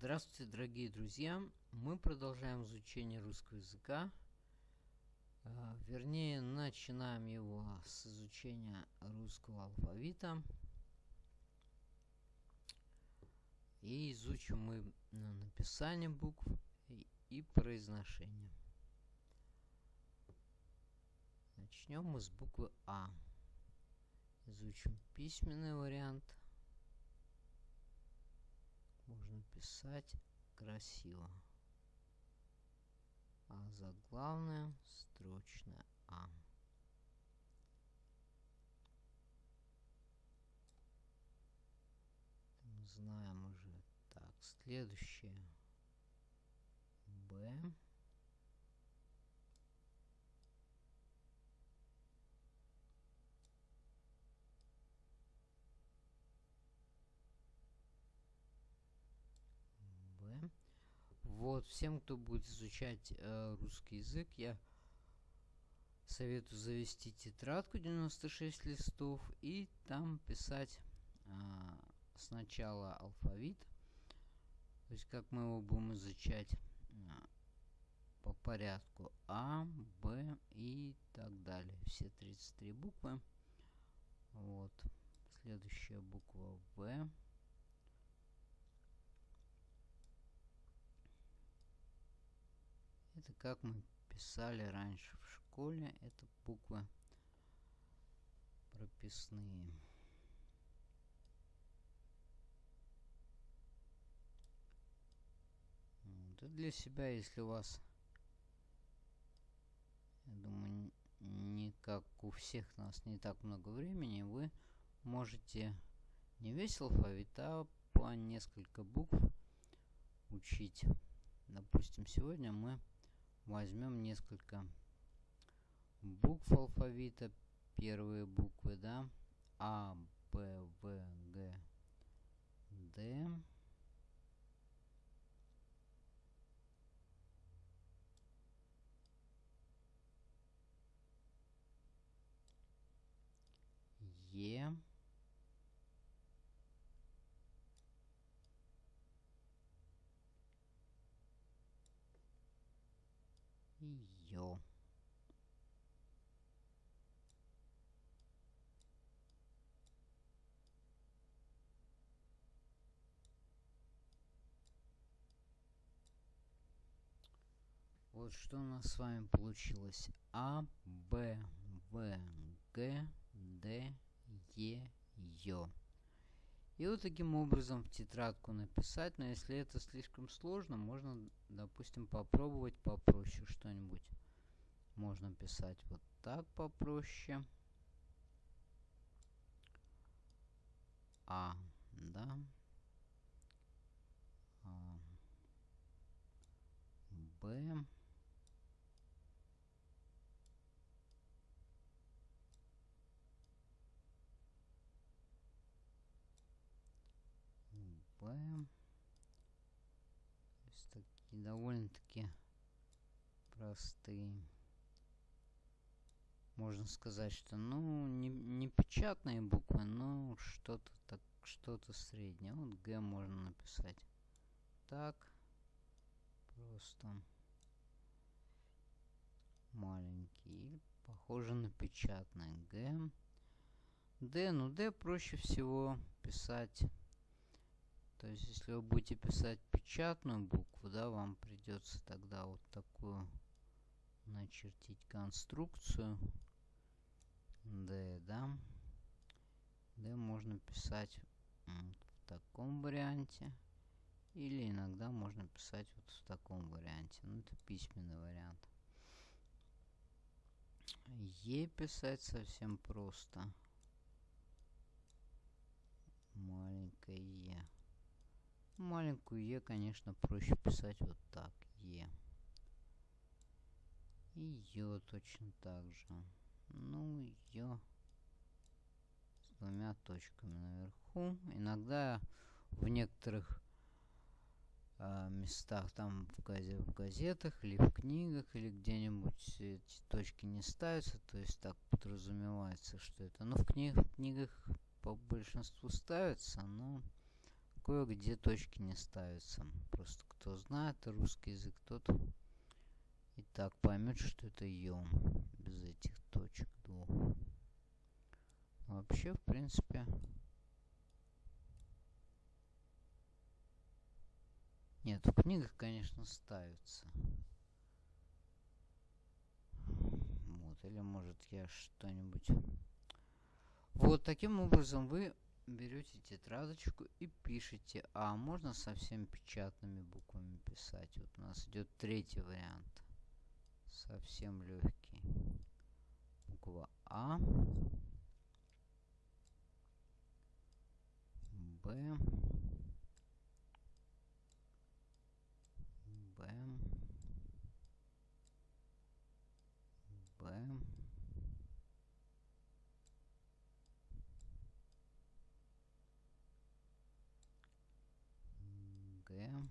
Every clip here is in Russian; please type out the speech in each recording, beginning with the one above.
Здравствуйте, дорогие друзья! Мы продолжаем изучение русского языка. А, вернее, начинаем его с изучения русского алфавита. И изучим мы написание букв и произношение. Начнем мы с буквы А. Изучим письменный вариант – можно писать красиво. А заглавная строчная А. Мы знаем уже. Так, следующее. Б. Вот, всем, кто будет изучать э, русский язык, я советую завести тетрадку 96 листов и там писать э, сначала алфавит, то есть как мы его будем изучать э, по порядку А, Б и так далее. Все 33 буквы. Вот. Следующая буква В. Это как мы писали раньше в школе. Это буквы прописные. Вот. И для себя, если у вас, я думаю, не как у всех нас не так много времени, вы можете не весь алфавит, а по несколько букв учить. Допустим, сегодня мы возьмем несколько букв алфавита. Первые буквы, да. А, Б, В, Г, Д. Е. ее. Вот что у нас с вами получилось. А, Б, В, Г, Д, Е, Ё. И вот таким образом в тетрадку написать, но если это слишком сложно, можно, допустим, попробовать попроще что-нибудь. Можно писать вот так попроще. А, да. А, Б. Б. То есть такие довольно-таки простые. Можно сказать, что ну не, не печатные буквы, но что-то так что-то среднее. Вот Г можно написать. Так. Просто маленький. Похоже на печатное Г. Д, ну Д проще всего писать то есть, если вы будете писать печатную букву, да, вам придется тогда вот такую начертить конструкцию. D, да. D можно писать вот в таком варианте. Или иногда можно писать вот в таком варианте. Ну, это письменный вариант. Е писать совсем просто. Маленькое Е. Маленькую Е, конечно, проще писать вот так. Е. И Ё точно так же. Ну, Ё с двумя точками наверху. Иногда в некоторых э, местах, там в, газе, в газетах или в книгах, или где-нибудь эти точки не ставятся, то есть так подразумевается, что это. Но в, книг, книгах по большинству ставятся, но такое, где точки не ставятся. Просто кто знает русский язык, тот и так поймет, что это ё без этих точек двух. Вообще, в принципе, нет, в книгах, конечно, ставятся. Вот, или может я что-нибудь... Вот таким образом вы берете тетрадочку и пишете. А можно совсем печатными буквами писать. Вот у нас идет третий вариант. Совсем легкий. Буква А. Б. Б. Б. Г.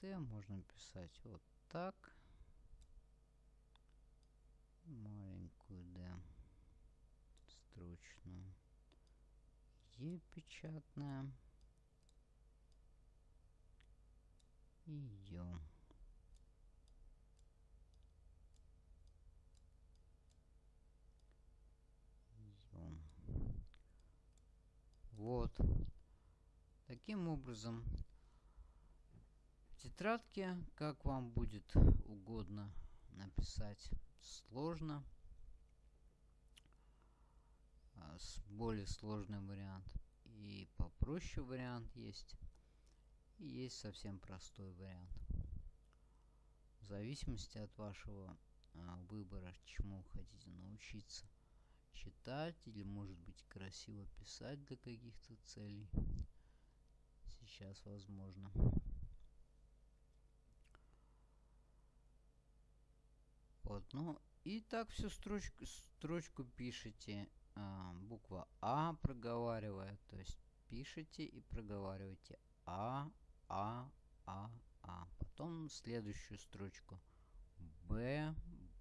Д можно писать вот так. Маленькую Д. Строчную. Е печатная. И Ё. Вот. Таким образом, в тетрадке, как вам будет угодно написать, сложно. А, с более сложный вариант. И попроще вариант есть. И есть совсем простой вариант. В зависимости от вашего а, выбора, чему хотите научиться читать или может быть красиво писать для каких-то целей. Сейчас возможно. Вот, ну и так всю строчку, строчку пишите. А, буква А проговаривая, то есть пишите и проговаривайте А, А, А, А. Потом следующую строчку Б,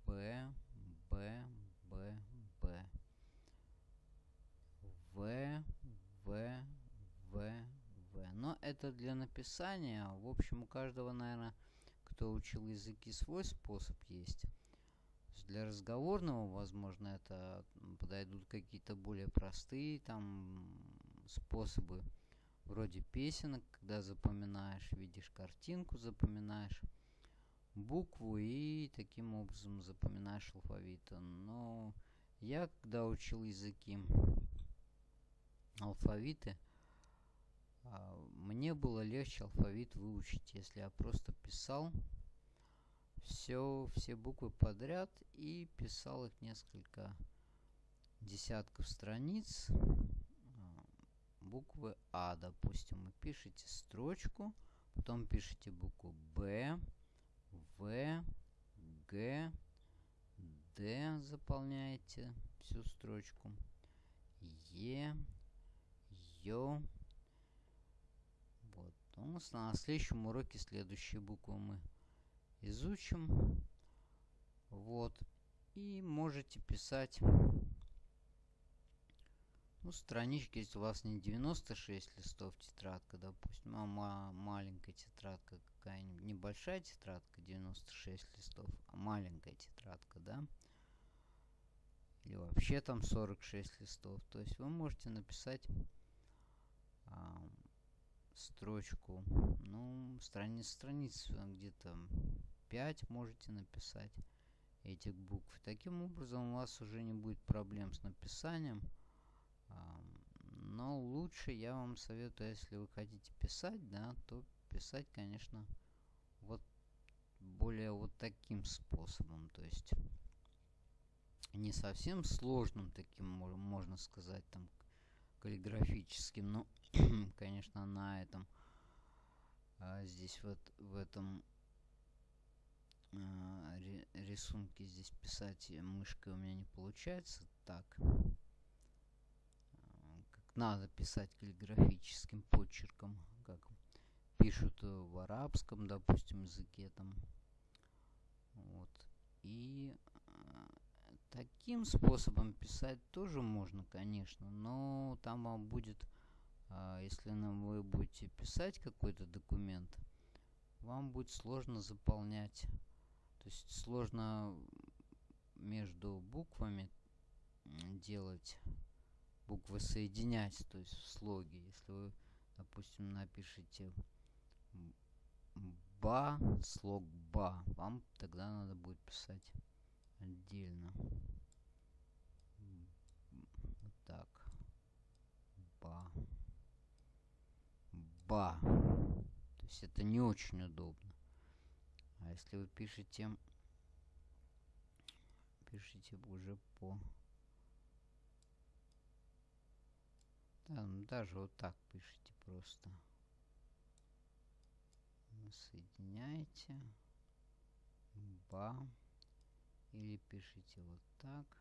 Б, Б, Б, Б. В, В, В, В. Но это для написания. В общем, у каждого, наверное, кто учил языки, свой способ есть. Для разговорного, возможно, это подойдут какие-то более простые там способы. Вроде песенок, когда запоминаешь, видишь картинку, запоминаешь букву и таким образом запоминаешь алфавит. Но я, когда учил языки, алфавиты, а, мне было легче алфавит выучить, если я просто писал все, все буквы подряд и писал их несколько десятков страниц. А, буквы А, допустим, вы пишете строчку, потом пишете букву Б, В, Г, Д, заполняете всю строчку, Е, Ё. Вот. У нас на следующем уроке следующие буквы мы изучим. Вот. И можете писать ну, странички, если у вас не 96 листов тетрадка, допустим, а ма маленькая тетрадка какая-нибудь, небольшая тетрадка 96 листов, а маленькая тетрадка, да, или вообще там 46 листов, то есть вы можете написать строчку, ну, страниц, страниц где-то 5 можете написать этих букв. Таким образом у вас уже не будет проблем с написанием. Но лучше я вам советую, если вы хотите писать, да, то писать, конечно, вот более вот таким способом. То есть не совсем сложным таким, можно сказать, там, каллиграфическим, но, конечно, на этом, а здесь вот в этом а, рисунке здесь писать мышкой у меня не получается так, а, как надо писать каллиграфическим почерком, как пишут в арабском, допустим, языке там, вот, и Таким способом писать тоже можно, конечно, но там вам будет, а, если вы будете писать какой-то документ, вам будет сложно заполнять. То есть сложно между буквами делать буквы соединять, то есть в слоге. Если вы, допустим, напишите ба, слог ба, вам тогда надо будет писать отдельно. Вот так. Ба. Ба. То есть это не очень удобно. А если вы пишете пишите уже по. Там даже вот так пишите просто. Соединяете ба. Или пишите вот так.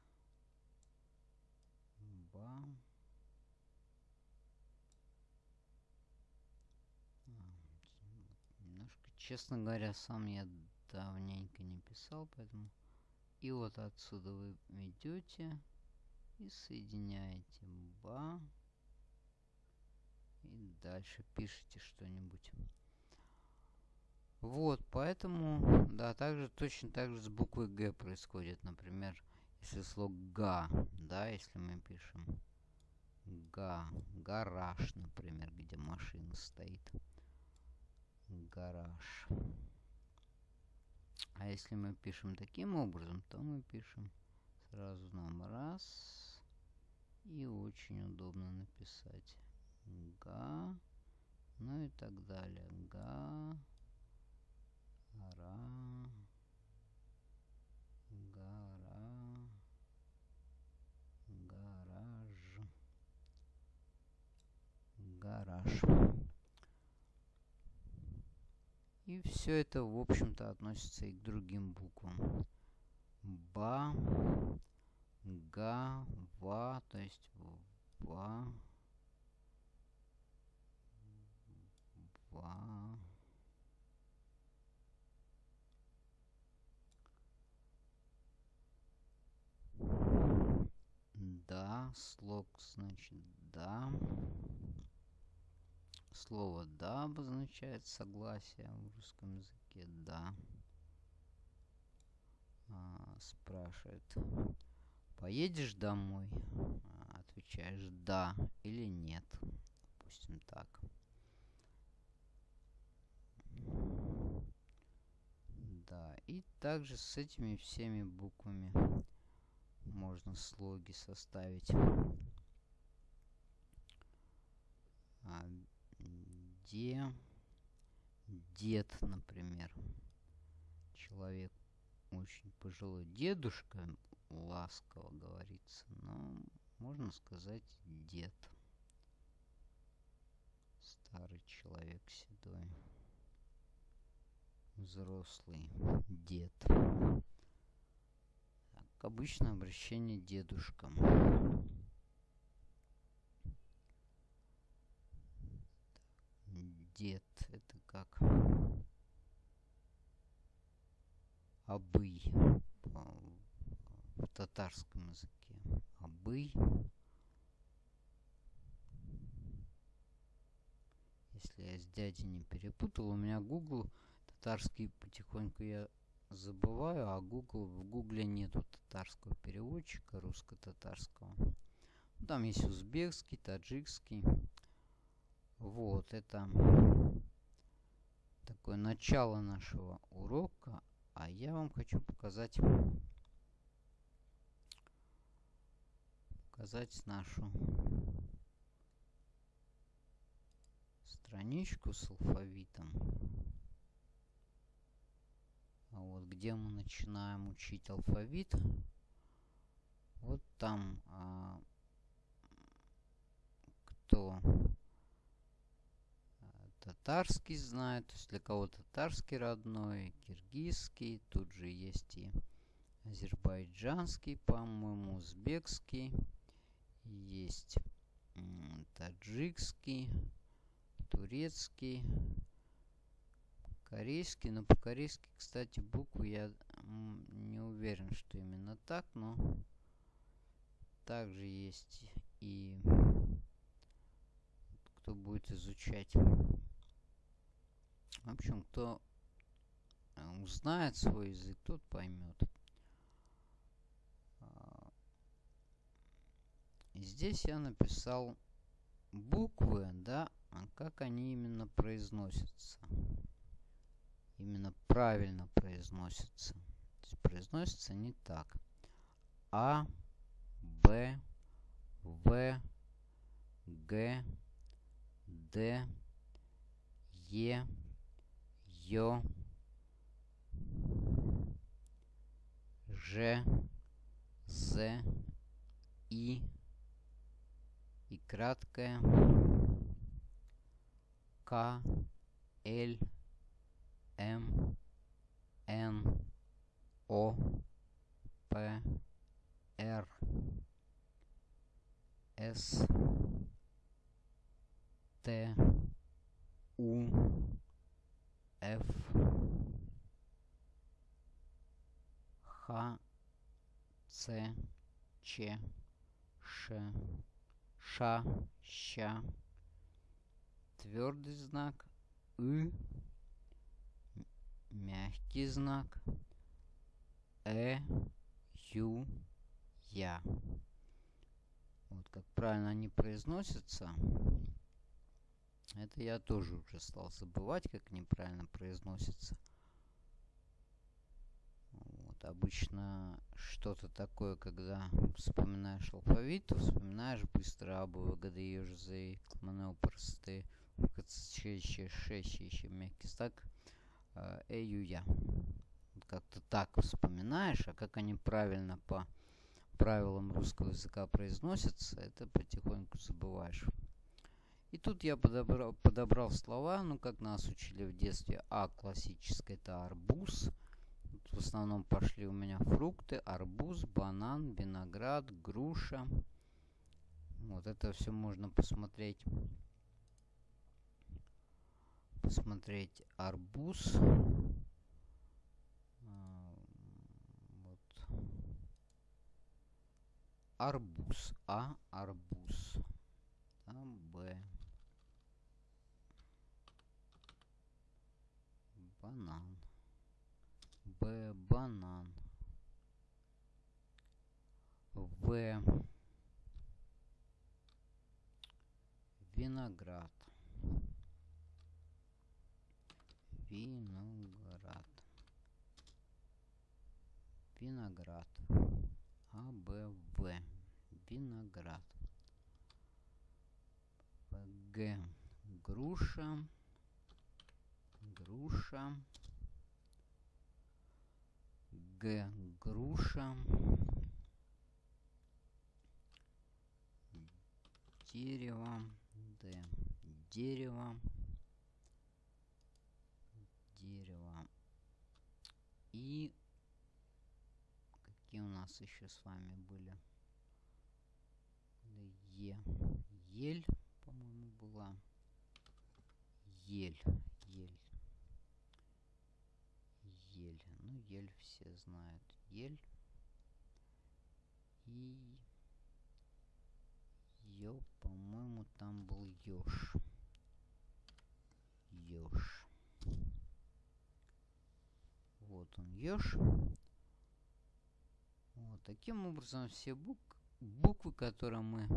Ба честно говоря сам я давненько не писал поэтому и вот отсюда вы идете и соединяете ба. И дальше пишите что-нибудь. Вот, поэтому, да, также точно так же с буквой Г происходит. Например, если слог га, да, если мы пишем га, гараж, например, где машина стоит. Гараж. А если мы пишем таким образом, то мы пишем сразу нам раз. И очень удобно написать га. Ну и так далее. Га. Ра. Гара. Гараж. Гараж. И все это, в общем-то, относится и к другим буквам. Ба, га, ва, то есть ва, ва. Да, слог, значит, да. Слово «да» обозначает согласие в русском языке. «Да». А, спрашивает, поедешь домой? А, отвечаешь «да» или «нет». Допустим так. Да, и также с этими всеми буквами можно слоги составить. А, где дед, например, человек очень пожилой дедушка, ласково говорится, но можно сказать дед. Старый человек седой. Взрослый дед. Так, обычно обращение дедушкам. Дед. Это как обый в татарском языке. Обый. Если я с дядей не перепутал, у меня Google татарский потихоньку я забываю, а Google в Гугле нету татарского переводчика русско-татарского. Там есть узбекский, таджикский. Вот, это такое начало нашего урока. А я вам хочу показать, показать нашу страничку с алфавитом. А вот где мы начинаем учить алфавит. Вот там а, кто татарский знает, то есть для кого татарский родной, киргизский, тут же есть и азербайджанский, по-моему, узбекский, есть таджикский, турецкий, корейский, но по-корейски, кстати, буквы я не уверен, что именно так, но также есть и кто будет изучать. В общем, кто э, узнает свой язык, тот поймет. А, здесь я написал буквы, да, а как они именно произносятся. Именно правильно произносятся. То есть произносятся не так. А, Б, В, Г, Д, Е, Ё, Ж, З, И и краткое К, Л, Ч, Ш, Ша, Ща, твердый знак, И, мягкий знак, Э, Ю, Я. Вот как правильно они произносятся. Это я тоже уже стал забывать, как неправильно произносится. Обычно что-то такое, когда вспоминаешь алфавит, то вспоминаешь быстро ее же за кламанел просты, ще еще мягкий стак, эю я. Как-то так вспоминаешь, а как они правильно по правилам русского языка произносятся, это потихоньку забываешь. И тут я подобрал, подобрал слова, ну, как нас учили в детстве. А классическое это арбуз. В основном пошли у меня фрукты. Арбуз, банан, виноград, груша. Вот это все можно посмотреть. Посмотреть арбуз. А, вот. Арбуз. А, арбуз. Там Б. банан. Б. Банан. В. Виноград. Виноград. Виноград. А, Б, В. Виноград. Г. Груша груша. Г. Груша. Дерево. Д. Дерево. Дерево. И какие у нас еще с вами были? Е. Ель, по-моему, была. Ель. Ель все знают. Ель. И... Ё, по-моему, там был еж. Еж. Вот он, еж. Вот таким образом все бук буквы, которые мы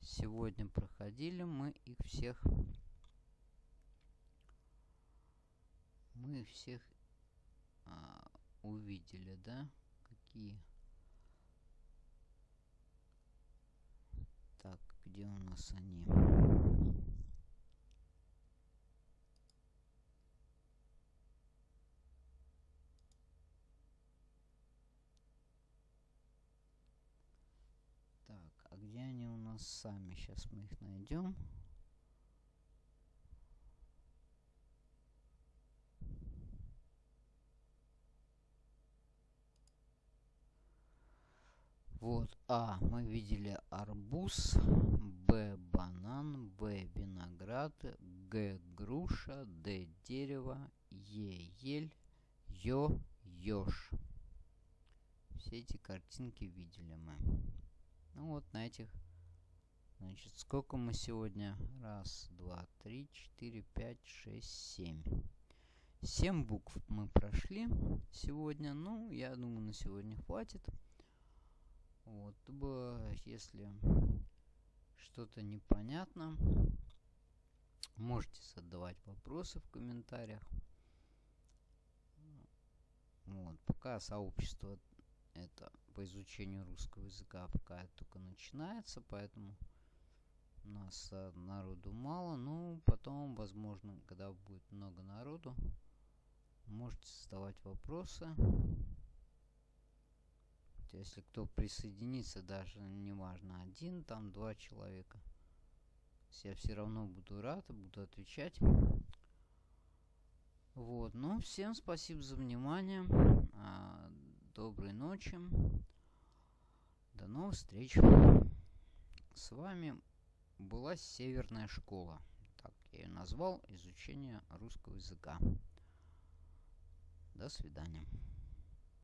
сегодня проходили, мы их всех мы всех а, увидели, да? Какие? Так, где у нас они? Так, а где они у нас сами? Сейчас мы их найдем. Вот, А, мы видели арбуз, Б, банан, В, виноград, Г, груша, Д, дерево, Е, ель, Ё, еж. все эти картинки видели мы. Ну вот на этих, значит, сколько мы сегодня? Раз, два, три, четыре, пять, шесть, семь. Семь букв мы прошли сегодня. Ну, я думаю, на сегодня хватит. Вот, если что-то непонятно, можете задавать вопросы в комментариях. Вот, пока сообщество это по изучению русского языка пока только начинается, поэтому у нас а, народу мало. Ну, потом, возможно, когда будет много народу, можете задавать вопросы. Если кто присоединится, даже неважно, один, там два человека. Я все равно буду рад, буду отвечать. Вот, ну, всем спасибо за внимание. А, доброй ночи. До новых встреч. С вами была Северная школа. Так я ее назвал. Изучение русского языка. До свидания.